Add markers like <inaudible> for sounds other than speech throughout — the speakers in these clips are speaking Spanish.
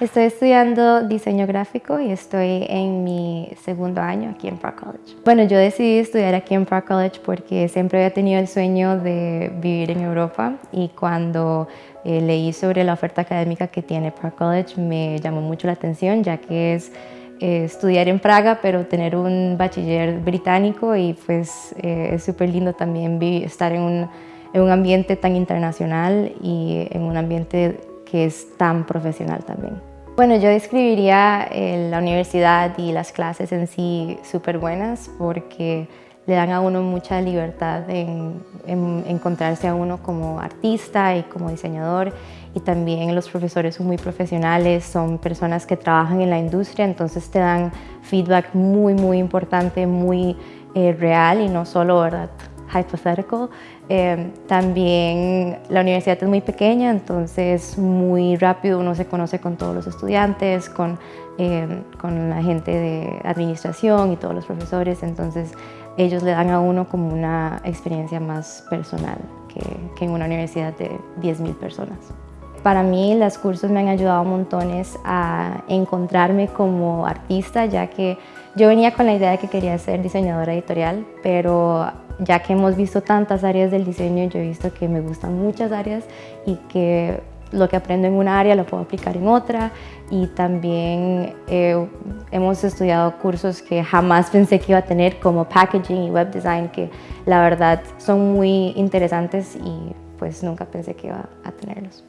Estoy estudiando diseño gráfico y estoy en mi segundo año aquí en Park College. Bueno, yo decidí estudiar aquí en Park College porque siempre había tenido el sueño de vivir en Europa y cuando eh, leí sobre la oferta académica que tiene Park College me llamó mucho la atención ya que es eh, estudiar en Praga pero tener un bachiller británico y pues eh, es súper lindo también estar en un, en un ambiente tan internacional y en un ambiente es tan profesional también. Bueno, yo describiría eh, la universidad y las clases en sí súper buenas porque le dan a uno mucha libertad en, encontrarse a uno como artista y como diseñador y también los profesores son muy profesionales, son personas que trabajan en la industria, entonces te dan feedback muy, muy importante, muy eh, real y no solo, ¿verdad? Hypothetical. Eh, también la universidad es muy pequeña, entonces muy rápido uno se conoce con todos los estudiantes, con, eh, con la gente de administración y todos los profesores, entonces ellos le dan a uno como una experiencia más personal que, que en una universidad de 10.000 personas. Para mí los cursos me han ayudado montones a encontrarme como artista, ya que yo venía con la idea de que quería ser diseñadora editorial, pero ya que hemos visto tantas áreas del diseño, yo he visto que me gustan muchas áreas y que lo que aprendo en una área lo puedo aplicar en otra y también eh, hemos estudiado cursos que jamás pensé que iba a tener como packaging y web design que la verdad son muy interesantes y pues nunca pensé que iba a tenerlos.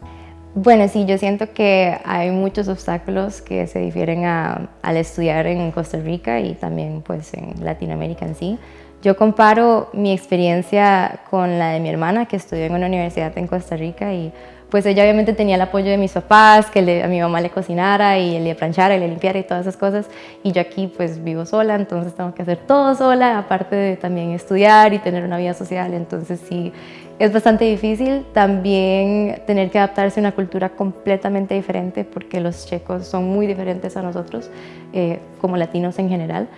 Bueno, sí, yo siento que hay muchos obstáculos que se difieren al estudiar en Costa Rica y también pues en Latinoamérica en sí. Yo comparo mi experiencia con la de mi hermana que estudió en una universidad en Costa Rica y pues ella obviamente tenía el apoyo de mis papás, que a mi mamá le cocinara y le planchara le limpiara y todas esas cosas. Y yo aquí pues vivo sola, entonces tengo que hacer todo sola, aparte de también estudiar y tener una vida social, entonces sí, es bastante difícil también tener que adaptarse a una cultura completamente diferente porque los checos son muy diferentes a nosotros, eh, como latinos en general,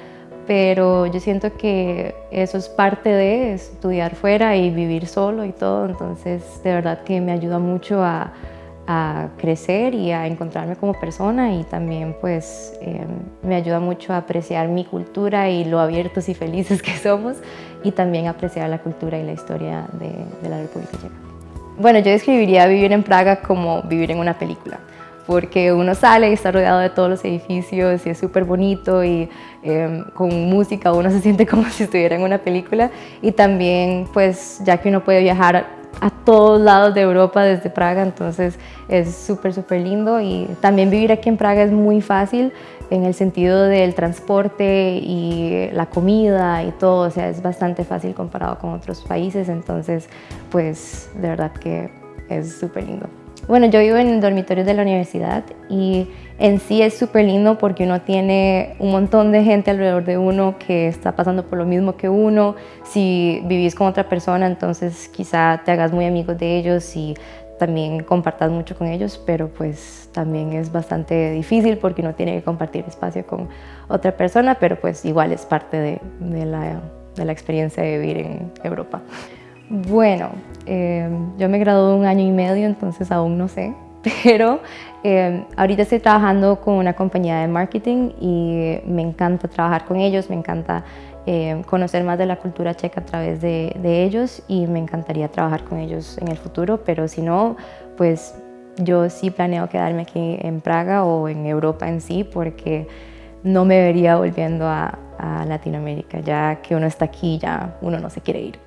pero yo siento que eso es parte de estudiar fuera y vivir solo y todo, entonces de verdad que me ayuda mucho a, crecer y a encontrarme como persona y también pues em, me ayuda mucho a apreciar mi cultura y lo abiertos y felices que somos y también apreciar la cultura y la historia de, de la República Checa. Bueno, yo describiría vivir en Praga como vivir en una película porque uno sale y está rodeado de todos los edificios y es súper bonito y em, con música uno se siente <laughs> como si estuviera en una película. Y también pues ya que uno puede viajar a todos lados de Europa desde Praga, entonces es súper, súper lindo. Y también vivir aquí en Praga es muy fácil en el sentido del transporte y la comida y todo, o sea, es bastante fácil comparado con otros países, entonces pues de verdad que es súper lindo. Bueno, yo vivo en el dormitorio de la universidad y en sí es súper lindo porque uno tiene un montón de gente alrededor de uno que está pasando por lo mismo que uno. Si vivís con otra persona, entonces quizá te hagas muy amigos de ellos y también compartas mucho con ellos, pero pues también es bastante difícil porque uno tiene que compartir espacio con otra persona, pero pues igual es parte de, la, de la experiencia de vivir en Europa. Bueno, em, yo me gradué un año y medio, entonces aún no sé, <laughs> pero em, ahorita estoy trabajando con una compañía de marketing y me encanta trabajar con ellos, me encanta em, conocer más de la cultura checa a través de, ellos y me encantaría trabajar con ellos en el futuro, pero si no, pues yo sí planeo quedarme aquí en Praga o en Europa en sí porque no me vería volviendo a, a Latinoamérica, ya que uno está aquí, ya uno no se quiere ir.